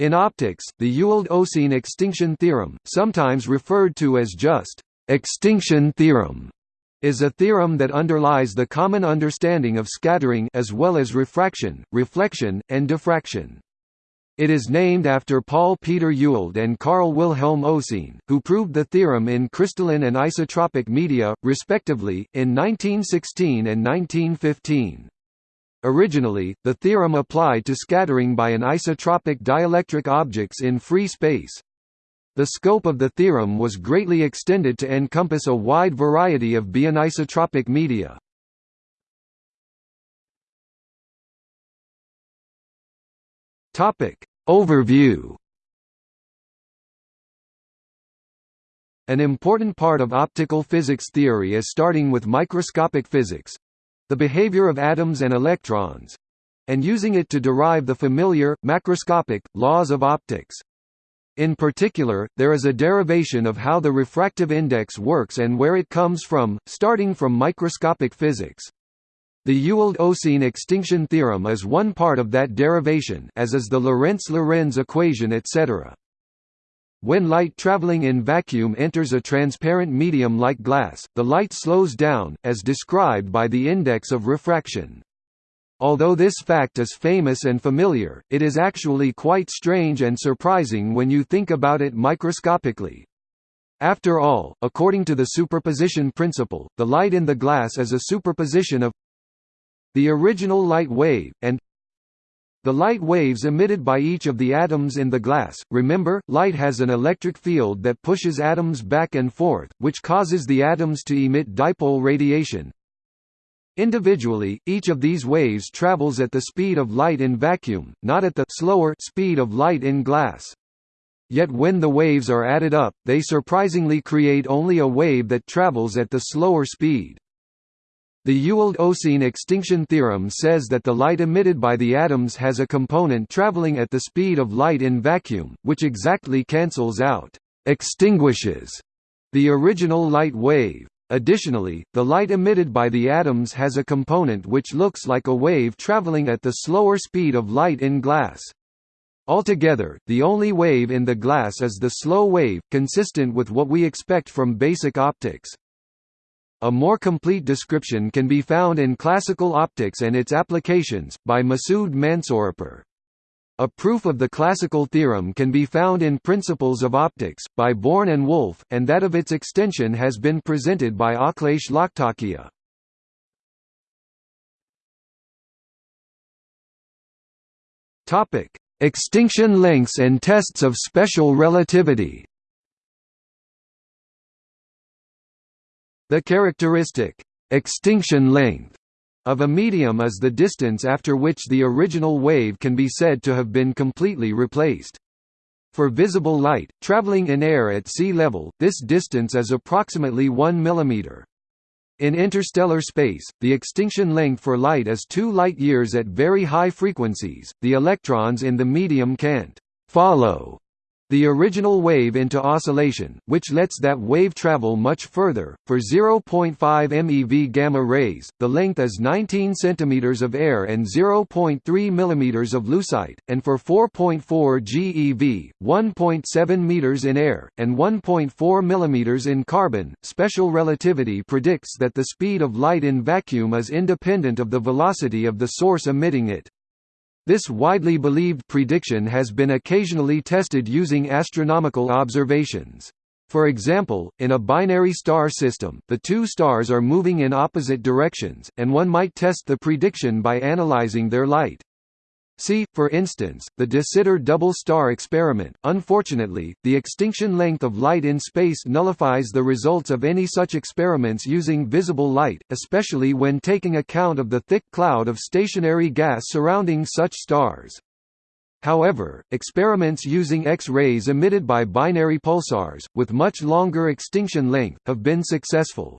In optics, the Ewald-Oseen extinction theorem, sometimes referred to as just extinction theorem, is a theorem that underlies the common understanding of scattering as well as refraction, reflection, and diffraction. It is named after Paul Peter Ewald and Carl Wilhelm Oseen, who proved the theorem in crystalline and isotropic media, respectively, in 1916 and 1915. Originally, the theorem applied to scattering by an isotropic dielectric objects in free space. The scope of the theorem was greatly extended to encompass a wide variety of bianisotropic media. Topic Overview An important part of optical physics theory is starting with microscopic physics, the behavior of atoms and electrons and using it to derive the familiar, macroscopic, laws of optics. In particular, there is a derivation of how the refractive index works and where it comes from, starting from microscopic physics. The Ewald-Oseen extinction theorem is one part of that derivation as is the Lorentz-Lorenz equation etc. When light traveling in vacuum enters a transparent medium like glass, the light slows down, as described by the index of refraction. Although this fact is famous and familiar, it is actually quite strange and surprising when you think about it microscopically. After all, according to the superposition principle, the light in the glass is a superposition of the original light wave, and the light waves emitted by each of the atoms in the glass, remember, light has an electric field that pushes atoms back and forth, which causes the atoms to emit dipole radiation. Individually, each of these waves travels at the speed of light in vacuum, not at the slower speed of light in glass. Yet when the waves are added up, they surprisingly create only a wave that travels at the slower speed. The Ewald-Oseen extinction theorem says that the light emitted by the atoms has a component traveling at the speed of light in vacuum, which exactly cancels out extinguishes the original light wave. Additionally, the light emitted by the atoms has a component which looks like a wave traveling at the slower speed of light in glass. Altogether, the only wave in the glass is the slow wave, consistent with what we expect from basic optics. A more complete description can be found in Classical Optics and its Applications, by Masoud Mansouripur. A proof of the classical theorem can be found in Principles of Optics, by Born and Wolf, and that of its extension has been presented by Akhilesh Lakhtakia. Extinction lengths and tests of special relativity The characteristic extinction length of a medium is the distance after which the original wave can be said to have been completely replaced. For visible light, traveling in air at sea level, this distance is approximately 1 mm. In interstellar space, the extinction length for light is 2 light-years at very high frequencies. The electrons in the medium can't follow the original wave into oscillation, which lets that wave travel much further. For 0.5 MeV gamma rays, the length is 19 cm of air and 0.3 mm of lucite, and for 4.4 GeV, 1.7 meters in air, and 1.4 mm in carbon, special relativity predicts that the speed of light in vacuum is independent of the velocity of the source emitting it. This widely believed prediction has been occasionally tested using astronomical observations. For example, in a binary star system, the two stars are moving in opposite directions, and one might test the prediction by analyzing their light. See, for instance, the de Sitter double star experiment. Unfortunately, the extinction length of light in space nullifies the results of any such experiments using visible light, especially when taking account of the thick cloud of stationary gas surrounding such stars. However, experiments using X-rays emitted by binary pulsars, with much longer extinction length, have been successful.